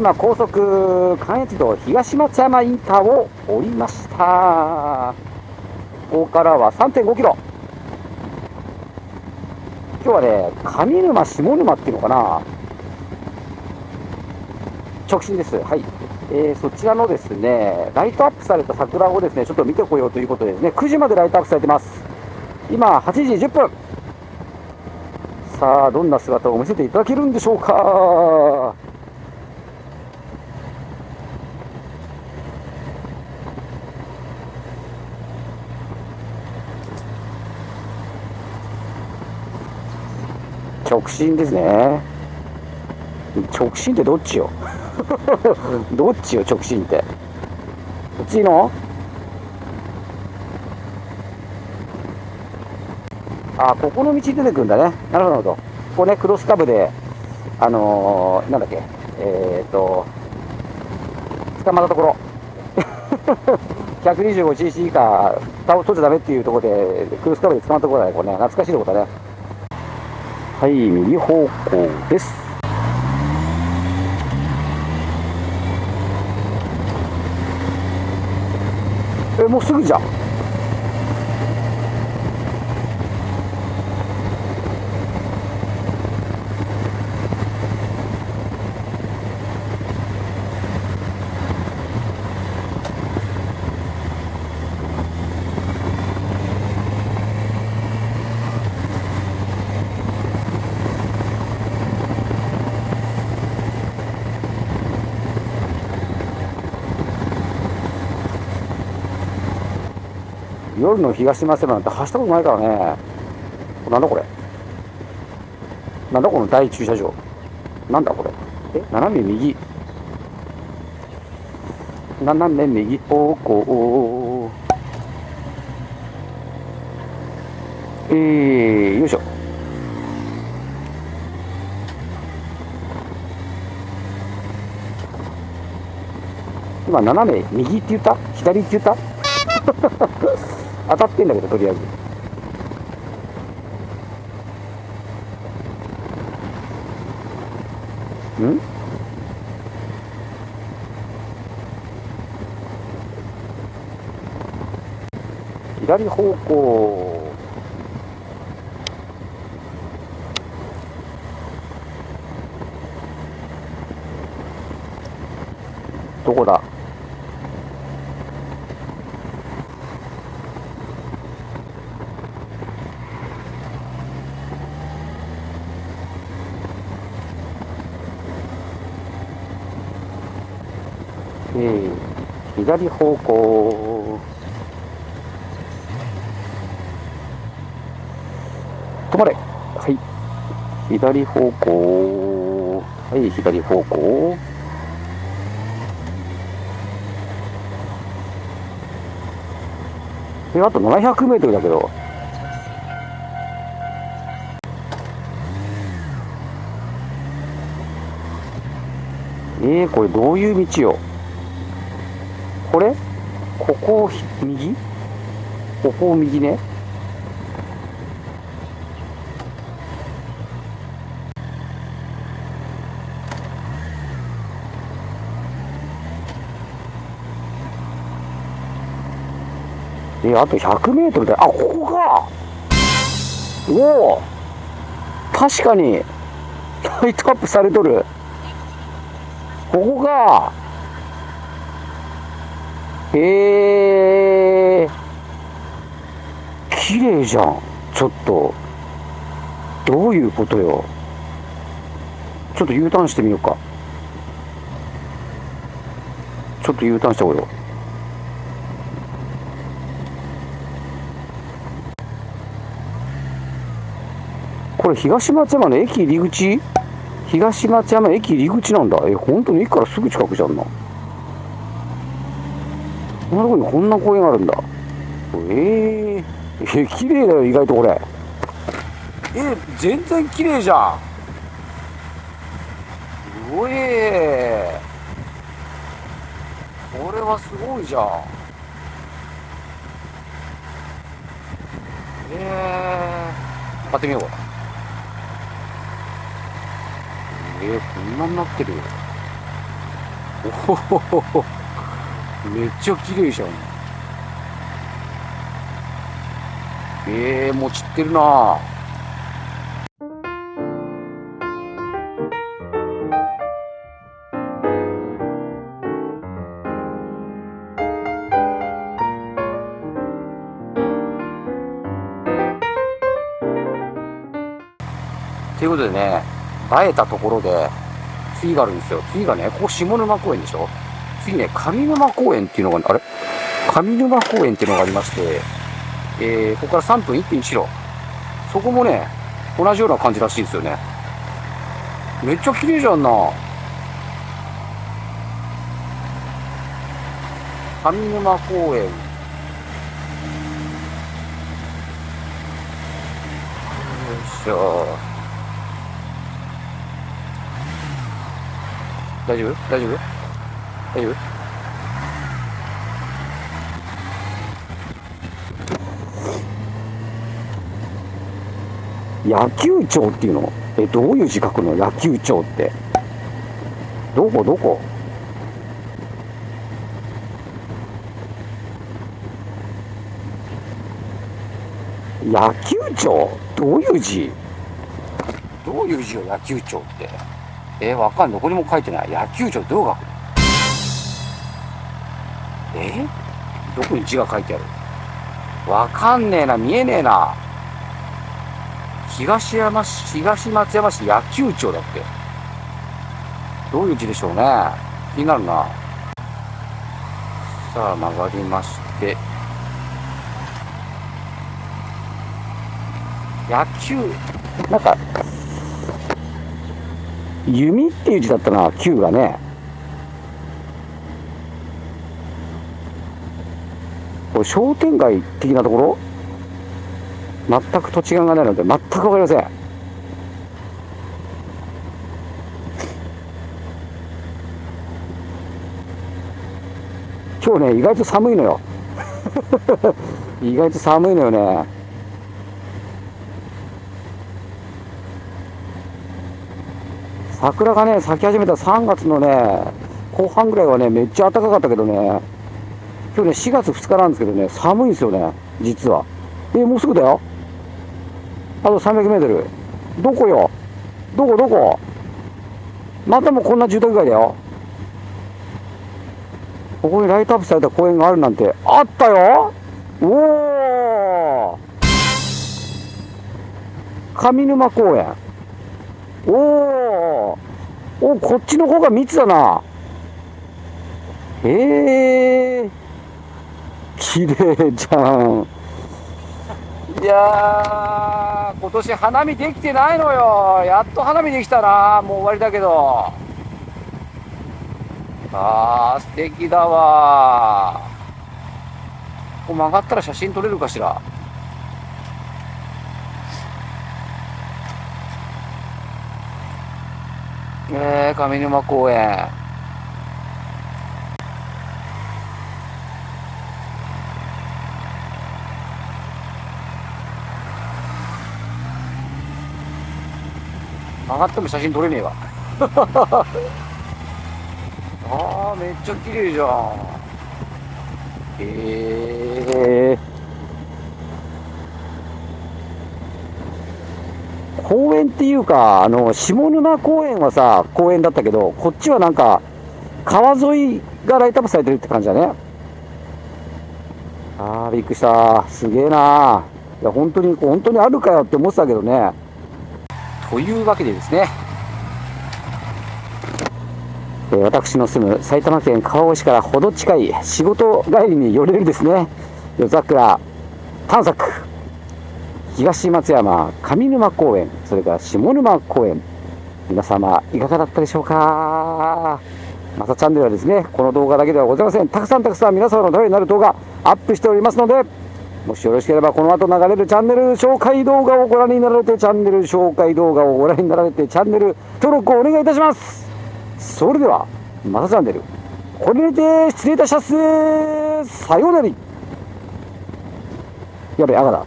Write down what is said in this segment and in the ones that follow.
今高速関越道東松山インターを降りました。ここからは3.5キロ。今日はね上沼下沼っていうのかな。直進です。はい。えー、そちらのですねライトアップされた桜をですねちょっと見てこようということでですね9時までライトアップされてます。今8時10分。さあどんな姿を見せていただけるんでしょうか。進ですね。直進ってどっちよ？どっちよ直進って？こっちの？あここの道出てくるんだね。なるほどここねクロスカブであのー、なんだっけ？えー、っと捕まったところ。125cc 以下取っちゃダメっていうところでクロスカブで捕まったところだねこれね。懐かしいところだね。はい右方向です。えもうすぐじゃん。夜の東松山なんて走ったことないからね。なんだこれ。なんだこの大駐車場。なんだこれ。え斜め右。斜め右。方向えー、よいしょ。今斜め右って言った？左って言った？当たってんだけどとりあえず。ん？左方向。どこだ？左方向。止まれ。はい。左方向。はい左方向。えあと700メートルだけど。えー、これどういう道よ。これ？ここを右？ここを右ね。えあと100メートルであここか。おお。確かに。ライトアップされとる。ここか。へえ綺麗じゃん。ちょっと。どういうことよ。ちょっと U ターンしてみようか。ちょっと U ターンしてこよう。これ東松山の駅入り口？東松山駅入り口なんだ。え本当に駅からすぐ近くじゃんな。こんなとこにこんな公園があるんだ。えー、え綺麗だよ意外とこれ。え全然綺麗じゃん。うえーこれはすごいじゃん。えー、買ってみよう。えー、こんなになってる。よおほほほ。めっちゃ綺麗じゃん。えー、もう散ってるな。ということでね、映えたところで、次があるんですよ。次がね、ここ下沼公園でしょ？次ね、上沼公園っていうのが、あれ？上沼公園っていうのがありまして、えー、ここから3分1.1路。そこもね、同じような感じらしいですよね。めっちゃ綺麗じゃんな。上沼公園。よいしょ。大丈夫？大丈夫？大丈夫野球場っていうの？えどういう字書くの？野球場って。どこ？どこ？野球場どういう字？どういう字よ？野球場って。えー、わかんどこにも書いてない。野球場どう書くの？え、どこに字が書いてある？わかんねえな、見えねえな。東山市、東松山市野球場だって。どういう字でしょうね？気になるな。さあ、曲がりまして。野球、なんか、弓っていう字だったな、球がね。これ商店街的なところ？全く土地勘がないので全く分かりません。今日ね、意外と寒いのよ。意外と寒いのよね。桜がね、咲き始めた3月のね、後半ぐらいはね、めっちゃ暖かかったけどね、今日ね、4月2日なんですけどね、寒いんですよね、実は。え、もうすぐだよ。あと300メートル。どこよ？どこ？どこ？またもこんな住宅街だよ。ここにライトアップされた公園があるなんて、あったよおお上沼公園。おおおこっちの方が密だなへえ綺麗じゃん。いや今年花見できてないのよ。やっと花見できたな。もう終わりだけど。あー素敵だわ。ここ曲がったら写真撮れるかしら。えー、上沼公園。曲がっても写真撮れねえわ ああめっちゃ綺麗じゃんへえー公園っていうか、あの、下沼公園はさ、公園だったけど、こっちはなんか、川沿いがライトアップされてるって感じだね。あー、びっくりした。すげえな。いや、本当に、本当にあるかよって思ってたけどね。というわけでですね、え私の住む埼玉県川越市からほど近い仕事帰りに寄れるですね、夜桜探索。東松山上沼公園それから下沼公園。皆様いかがだったでしょうか？またチャンネルはですねこの動画だけではございません。たくさんたくさん皆様のためになる動画アップしておりますのでもしよろしければこの後流れるチャンネル紹介動画をご覧になられてチャンネル紹介動画をご覧になられてチャンネル登録をお願いいたします。それではまたチャンネル。これにて失礼いたします。さようなら。やべ赤だ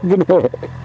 危ねえ